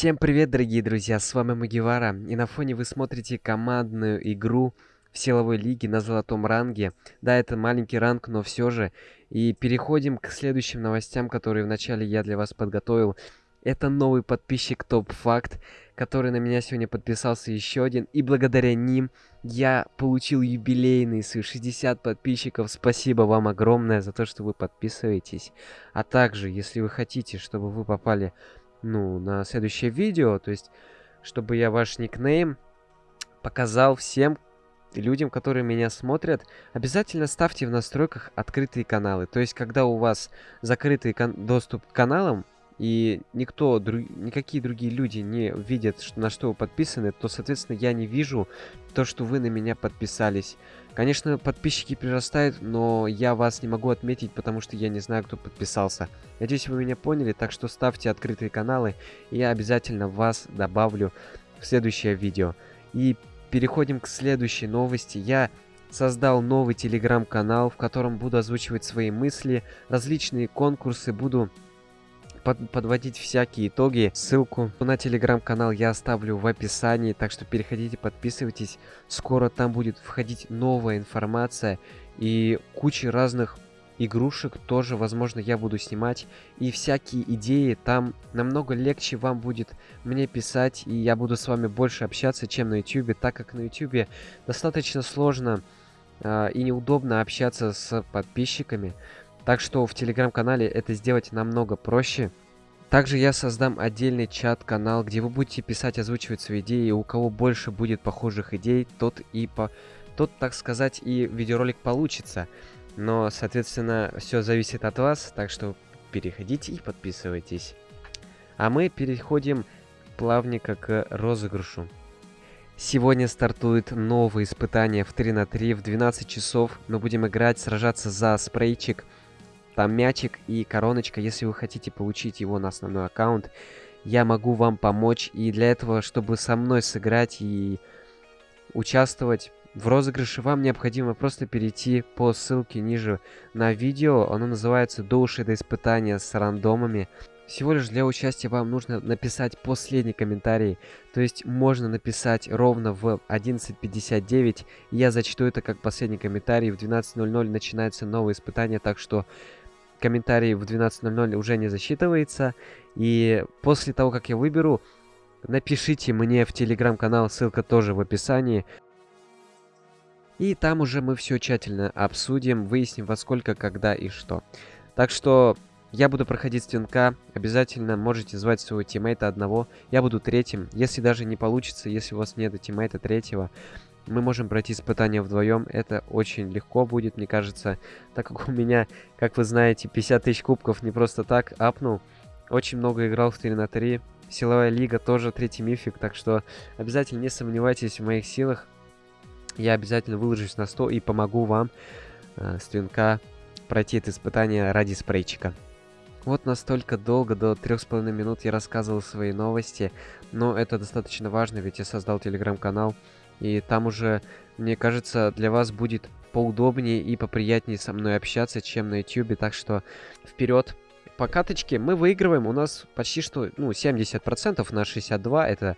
Всем привет, дорогие друзья, с вами Магивара, и на фоне вы смотрите командную игру в силовой лиге на золотом ранге. Да, это маленький ранг, но все же. И переходим к следующим новостям, которые вначале я для вас подготовил. Это новый подписчик Топ Факт, который на меня сегодня подписался еще один. И благодаря ним я получил юбилейный свои 60 подписчиков. Спасибо вам огромное за то, что вы подписываетесь. А также, если вы хотите, чтобы вы попали ну, на следующее видео, то есть, чтобы я ваш никнейм показал всем людям, которые меня смотрят, обязательно ставьте в настройках открытые каналы. То есть, когда у вас закрытый доступ к каналам, и никто, друг, никакие другие люди не видят, что, на что вы подписаны, то, соответственно, я не вижу то, что вы на меня подписались. Конечно, подписчики прирастают, но я вас не могу отметить, потому что я не знаю, кто подписался. Надеюсь, вы меня поняли, так что ставьте открытые каналы, и я обязательно вас добавлю в следующее видео. И переходим к следующей новости. Я создал новый телеграм-канал, в котором буду озвучивать свои мысли, различные конкурсы, буду под, подводить всякие итоги. Ссылку на телеграм-канал я оставлю в описании, так что переходите, подписывайтесь. Скоро там будет входить новая информация и куча разных игрушек тоже, возможно, я буду снимать. И всякие идеи там намного легче вам будет мне писать, и я буду с вами больше общаться, чем на YouTube, так как на YouTube достаточно сложно э, и неудобно общаться с подписчиками. Так что в телеграм-канале это сделать намного проще. Также я создам отдельный чат-канал, где вы будете писать, озвучивать свои идеи. И у кого больше будет похожих идей, тот и по... Тот, так сказать, и видеоролик получится. Но, соответственно, все зависит от вас, так что переходите и подписывайтесь. А мы переходим плавненько к розыгрышу. Сегодня стартует новое испытание в 3 на 3 в 12 часов. Мы будем играть, сражаться за спрейчик. Там мячик и короночка. Если вы хотите получить его на основной аккаунт, я могу вам помочь. И для этого, чтобы со мной сыграть и участвовать в розыгрыше, вам необходимо просто перейти по ссылке ниже на видео. Оно называется «До уши до испытания с рандомами». Всего лишь для участия вам нужно написать последний комментарий. То есть можно написать ровно в 11.59. Я зачту это как последний комментарий. В 12.00 начинается новое испытание, так что комментарий в 12.00 уже не засчитывается. И после того, как я выберу, напишите мне в телеграм-канал, ссылка тоже в описании. И там уже мы все тщательно обсудим, выясним во сколько, когда и что. Так что я буду проходить стенка, обязательно можете звать своего тиммейта одного. Я буду третьим, если даже не получится, если у вас нет тиммейта третьего, мы можем пройти испытание вдвоем. Это очень легко будет, мне кажется, так как у меня, как вы знаете, 50 тысяч кубков не просто так апнул. Очень много играл в 3 на 3. Силовая лига тоже третий мифик, так что обязательно не сомневайтесь в моих силах. Я обязательно выложусь на 100 и помогу вам э, с пройти это испытание ради спрейчика. Вот настолько долго, до трех с половиной минут я рассказывал свои новости, но это достаточно важно, ведь я создал телеграм-канал, и там уже, мне кажется, для вас будет поудобнее и поприятнее со мной общаться, чем на YouTube. Так что вперед! По каточке мы выигрываем. У нас почти что, ну, 70% на 62. Это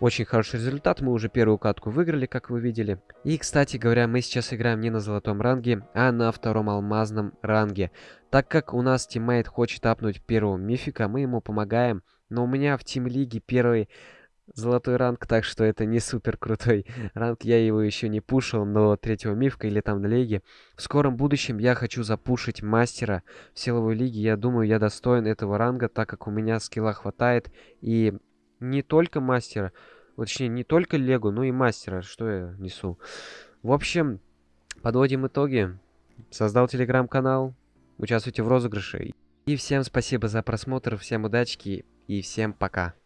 очень хороший результат. Мы уже первую катку выиграли, как вы видели. И, кстати говоря, мы сейчас играем не на золотом ранге, а на втором алмазном ранге. Так как у нас тиммейт хочет апнуть первого мифика, мы ему помогаем. Но у меня в тим-лиге первый золотой ранг, так что это не супер крутой ранг. Я его еще не пушил до третьего мифка или там на лиге. В скором будущем я хочу запушить мастера в силовой лиге. Я думаю, я достоин этого ранга, так как у меня скилла хватает. И не только мастера, точнее, не только лего, но и мастера. Что я несу? В общем, подводим итоги. Создал телеграм-канал. Участвуйте в розыгрыше. И всем спасибо за просмотр, всем удачки и всем пока.